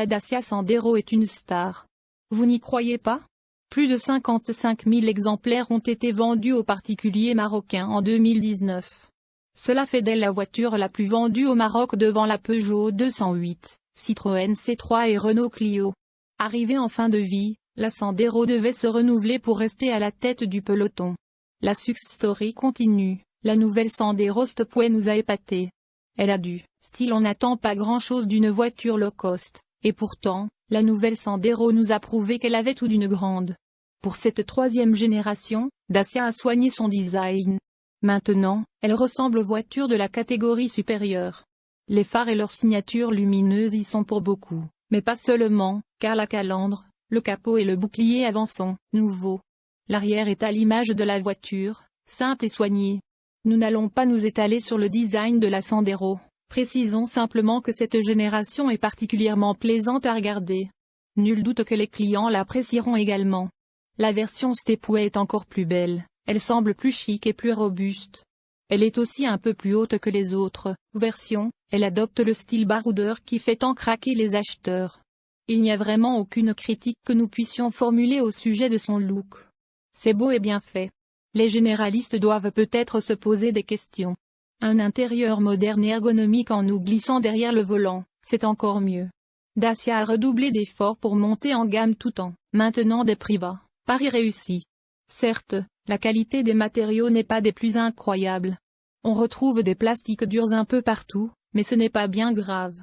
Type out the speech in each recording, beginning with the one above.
la Dacia Sandero est une star. Vous n'y croyez pas? Plus de 55 000 exemplaires ont été vendus aux particuliers marocains en 2019. Cela fait d'elle la voiture la plus vendue au Maroc devant la Peugeot 208, Citroën C3 et Renault Clio. Arrivée en fin de vie, la Sandero devait se renouveler pour rester à la tête du peloton. La success story continue, la nouvelle Sandero Stopway nous a épatés. Elle a du style on n'attend pas grand-chose d'une voiture low cost, et pourtant, la nouvelle Sandero nous a prouvé qu'elle avait tout d'une grande. Pour cette troisième génération, Dacia a soigné son design, Maintenant, elle ressemble aux voitures de la catégorie supérieure. Les phares et leurs signatures lumineuses y sont pour beaucoup, mais pas seulement, car la calandre, le capot et le bouclier avant sont nouveaux. L'arrière est à l'image de la voiture, simple et soigné. Nous n'allons pas nous étaler sur le design de la Sandero, précisons simplement que cette génération est particulièrement plaisante à regarder. Nul doute que les clients l'apprécieront également. La version Stepway est encore plus belle, elle semble plus chic et plus robuste. Elle est aussi un peu plus haute que les autres versions, elle adopte le style baroudeur qui fait tant craquer les acheteurs. Il n'y a vraiment aucune critique que nous puissions formuler au sujet de son look. C'est beau et bien fait. Les généralistes doivent peut-être se poser des questions. Un intérieur moderne et ergonomique en nous glissant derrière le volant, c'est encore mieux. Dacia a redoublé d'efforts pour monter en gamme tout en maintenant des prix bas. Paris réussi. Certes, la qualité des matériaux n'est pas des plus incroyables. On retrouve des plastiques durs un peu partout, mais ce n'est pas bien grave.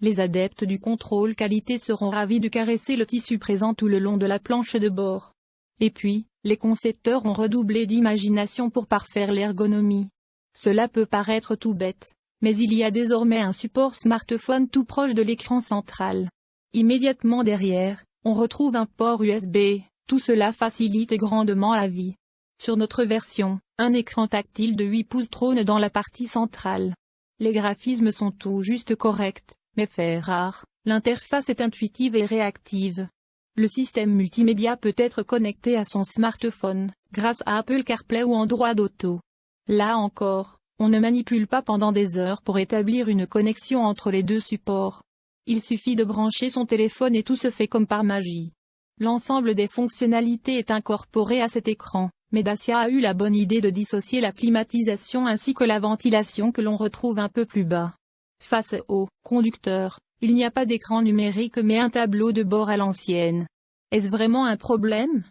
Les adeptes du contrôle qualité seront ravis de caresser le tissu présent tout le long de la planche de bord. Et puis, les concepteurs ont redoublé d'imagination pour parfaire l'ergonomie. Cela peut paraître tout bête, mais il y a désormais un support smartphone tout proche de l'écran central. Immédiatement derrière, on retrouve un port USB, tout cela facilite grandement la vie. Sur notre version, un écran tactile de 8 pouces trône dans la partie centrale. Les graphismes sont tout juste corrects, mais fait rare, l'interface est intuitive et réactive. Le système multimédia peut être connecté à son smartphone, grâce à Apple CarPlay ou Android Auto. Là encore, on ne manipule pas pendant des heures pour établir une connexion entre les deux supports. Il suffit de brancher son téléphone et tout se fait comme par magie. L'ensemble des fonctionnalités est incorporé à cet écran mais Dacia a eu la bonne idée de dissocier la climatisation ainsi que la ventilation que l'on retrouve un peu plus bas. Face au conducteur, il n'y a pas d'écran numérique mais un tableau de bord à l'ancienne. Est-ce vraiment un problème?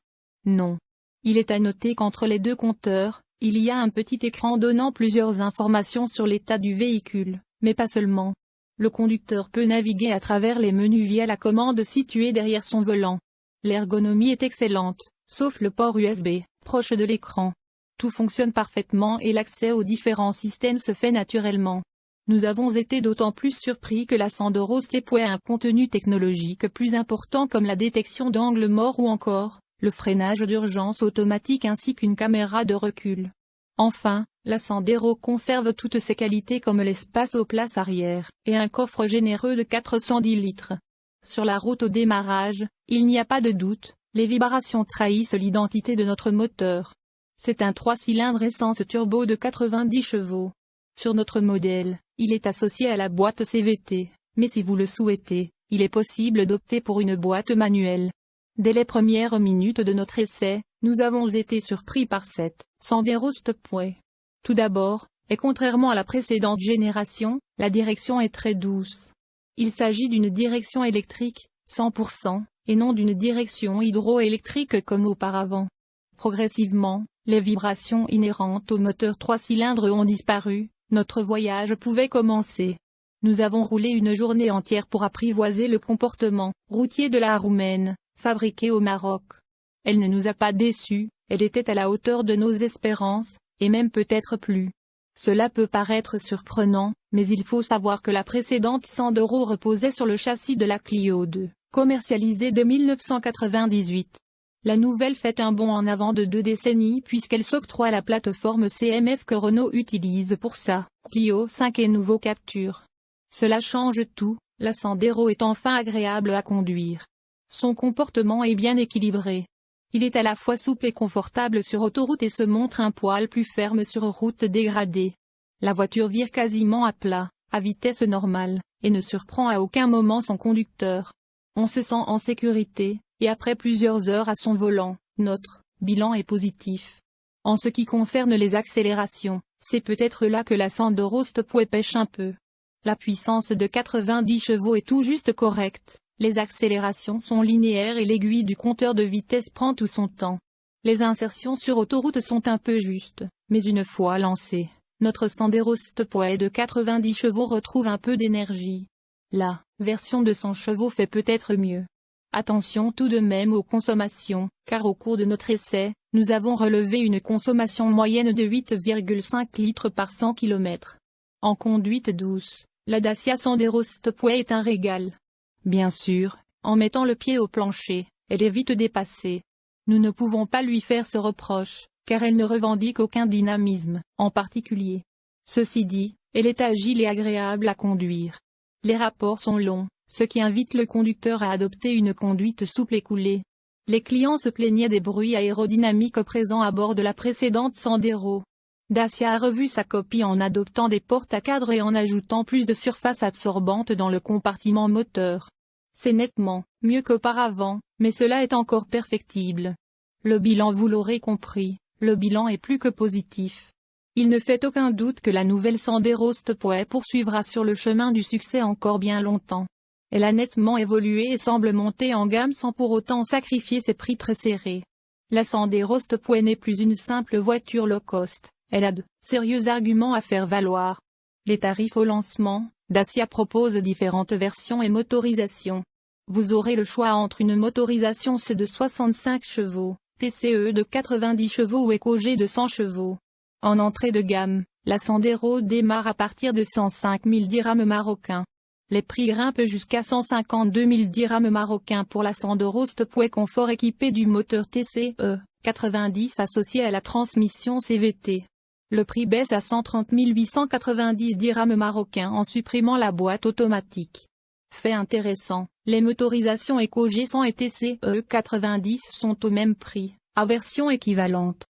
Non. Il est à noter qu'entre les deux compteurs, il y a un petit écran donnant plusieurs informations sur l'état du véhicule, mais pas seulement. Le conducteur peut naviguer à travers les menus via la commande située derrière son volant. L'ergonomie est excellente, sauf le port USB proche de l'écran. Tout fonctionne parfaitement et l'accès aux différents systèmes se fait naturellement. Nous avons été d'autant plus surpris que la Sandero Stepway a un contenu technologique plus important comme la détection d'angle mort ou encore, le freinage d'urgence automatique ainsi qu'une caméra de recul. Enfin, la Sandero conserve toutes ses qualités comme l'espace aux places arrière, et un coffre généreux de 410 litres. Sur la route au démarrage, il n'y a pas de doute, les vibrations trahissent l'identité de notre moteur. C'est un 3 cylindres essence turbo de 90 chevaux. Sur notre modèle, il est associé à la boîte CVT, mais si vous le souhaitez, il est possible d'opter pour une boîte manuelle. Dès les premières minutes de notre essai, nous avons été surpris par cette Sandero Stopway. Tout d'abord, et contrairement à la précédente génération, la direction est très douce. Il s'agit d'une direction électrique, 100%, et non d'une direction hydroélectrique comme auparavant. Progressivement, les vibrations inhérentes au moteur 3 cylindres ont disparu, notre voyage pouvait commencer. Nous avons roulé une journée entière pour apprivoiser le comportement routier de la roumaine, fabriquée au Maroc. Elle ne nous a pas déçus, elle était à la hauteur de nos espérances, et même peut-être plus. Cela peut paraître surprenant, mais il faut savoir que la précédente Sandero reposait sur le châssis de la Clio 2 commercialisée de 1998. La nouvelle fait un bond en avant de deux décennies puisqu'elle s'octroie la plateforme CMF que Renault utilise pour sa Clio 5 et nouveau Capture. Cela change tout, la Sandero est enfin agréable à conduire. Son comportement est bien équilibré. Il est à la fois souple et confortable sur autoroute et se montre un poil plus ferme sur route dégradée. La voiture vire quasiment à plat, à vitesse normale, et ne surprend à aucun moment son conducteur. on se sent en sécurité, et après plusieurs heures à son volant, notre bilan est positif. En ce qui concerne les accélérations, c'est peut-être là que la Sandero Stepway pêche un peu. La puissance de 90 chevaux est tout juste correcte, les accélérations sont linéaires et l'aiguille du compteur de vitesse prend tout son temps. Les insertions sur autoroute sont un peu justes, mais une fois lancé, notre Sandero Stepway de 90 chevaux retrouve un peu d'énergie. La version de 100 chevaux fait peut-être mieux. Attention tout de même aux consommations, car au cours de notre essai, nous avons relevé une consommation moyenne de 8,5 litres par 100 km. En conduite douce, la Dacia Sandero Stepway est un régal. Bien sûr, en mettant le pied au plancher, elle est vite dépassée. Nous ne pouvons pas lui faire ce reproche, car elle ne revendique aucun dynamisme, en particulier. Ceci dit, elle est agile et agréable à conduire. Les rapports sont longs, ce qui invite le conducteur à adopter une conduite souple et coulée. Les clients se plaignaient des bruits aérodynamiques présents à bord de la précédente Sandero. Dacia a revu sa copie en adoptant des portes à cadre et en ajoutant plus de surface absorbante dans le compartiment moteur. C'est nettement mieux qu'auparavant, mais cela est encore perfectible. Le bilan vous l'aurez compris, le bilan est plus que positif. Il ne fait aucun doute que la nouvelle Sandero Stepway poursuivra sur le chemin du succès encore bien longtemps. Elle a nettement évolué et semble monter en gamme sans pour autant sacrifier ses prix très serrés. La Sandero Stepway n'est plus une simple voiture low cost, elle a de sérieux arguments à faire valoir. Les tarifs au lancement, Dacia propose différentes versions et motorisations. Vous aurez le choix entre une motorisation C de 65 chevaux, TCE de 90 chevaux ou EcoG de 100 chevaux. En entrée de gamme, la Sandero démarre à partir de 105 000 dirhams marocains. Les prix grimpent jusqu'à 152 000 dirhams marocains pour la Sandero Stepway Confort équipée du moteur TCE 90 associé à la transmission CVT. Le prix baisse à 130 890 dirhams marocains en supprimant la boîte automatique. Fait intéressant, les motorisations EcoG 100 et TCE 90 sont au même prix, à version équivalente.